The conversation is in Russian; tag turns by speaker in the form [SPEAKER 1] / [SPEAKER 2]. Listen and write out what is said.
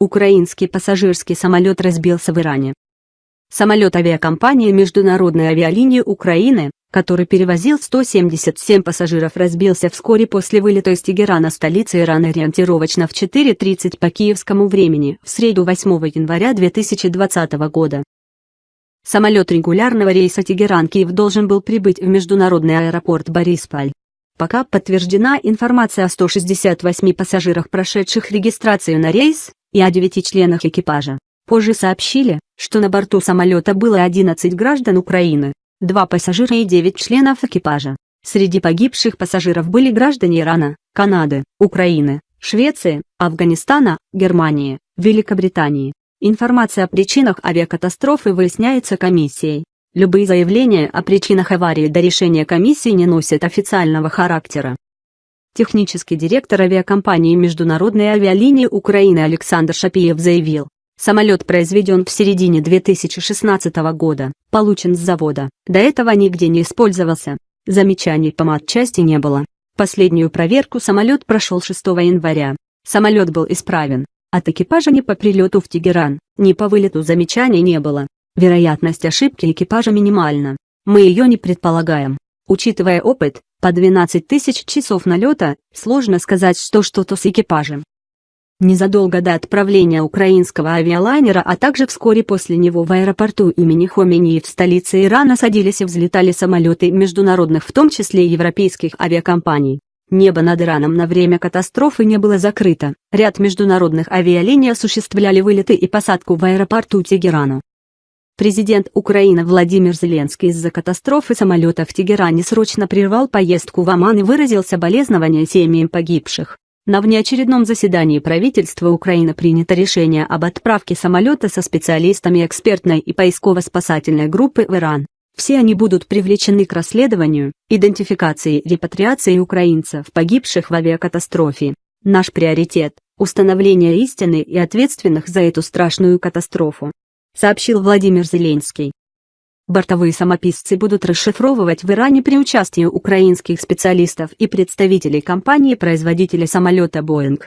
[SPEAKER 1] Украинский пассажирский самолет разбился в Иране. Самолет авиакомпании Международной авиалинии Украины, который перевозил 177 пассажиров разбился вскоре после вылета из Тегерана столицы Ирана ориентировочно в 4.30 по киевскому времени в среду 8 января 2020 года. Самолет регулярного рейса Тегеран-Киев должен был прибыть в международный аэропорт Борисполь. Пока подтверждена информация о 168 пассажирах, прошедших регистрацию на рейс, и о 9 членах экипажа. Позже сообщили, что на борту самолета было 11 граждан Украины, 2 пассажира и 9 членов экипажа. Среди погибших пассажиров были граждане Ирана, Канады, Украины, Швеции, Афганистана, Германии, Великобритании. Информация о причинах авиакатастрофы выясняется комиссией. Любые заявления о причинах аварии до решения комиссии не носят официального характера. Технический директор авиакомпании Международной авиалинии Украины Александр Шапиев заявил, самолет произведен в середине 2016 года, получен с завода, до этого нигде не использовался. Замечаний по матчасти не было. Последнюю проверку самолет прошел 6 января. Самолет был исправен, от экипажа ни по прилету в Тегеран, ни по вылету замечаний не было. Вероятность ошибки экипажа минимальна. Мы ее не предполагаем. Учитывая опыт, по 12 тысяч часов налета, сложно сказать, что что-то с экипажем. Незадолго до отправления украинского авиалайнера, а также вскоре после него в аэропорту имени Хомейнии в столице Ирана садились и взлетали самолеты международных, в том числе европейских авиакомпаний. Небо над Ираном на время катастрофы не было закрыто, ряд международных авиалиний осуществляли вылеты и посадку в аэропорту Тегерана. Президент Украины Владимир Зеленский из-за катастрофы самолета в Тегеране срочно прервал поездку в Оман и выразил соболезнования семьям погибших. На внеочередном заседании правительства Украины принято решение об отправке самолета со специалистами экспертной и поисково-спасательной группы в Иран. Все они будут привлечены к расследованию, идентификации и репатриации украинцев, погибших в авиакатастрофе. Наш приоритет – установление истины и ответственных за эту страшную катастрофу, сообщил Владимир Зеленский. Бортовые самописцы будут расшифровывать в Иране при участии украинских специалистов и представителей компании-производителя самолета Boeing.